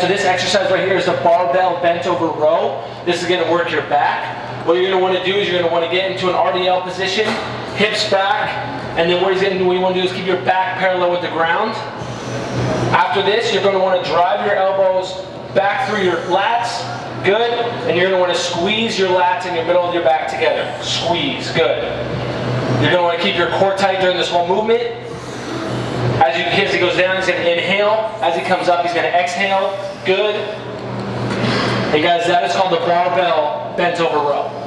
so this exercise right here is the barbell bent over row. This is gonna work your back. What you're gonna wanna do is you're gonna wanna get into an RDL position, hips back, and then what, he's gonna, what you wanna do is keep your back parallel with the ground. After this, you're gonna wanna drive your elbows back through your lats, good, and you're gonna wanna squeeze your lats in the middle of your back together. Squeeze, good. You're gonna wanna keep your core tight during this whole movement. As, you, as he goes down, he's gonna inhale. As he comes up, he's gonna exhale, good. Hey guys, that is called the barbell bent over row.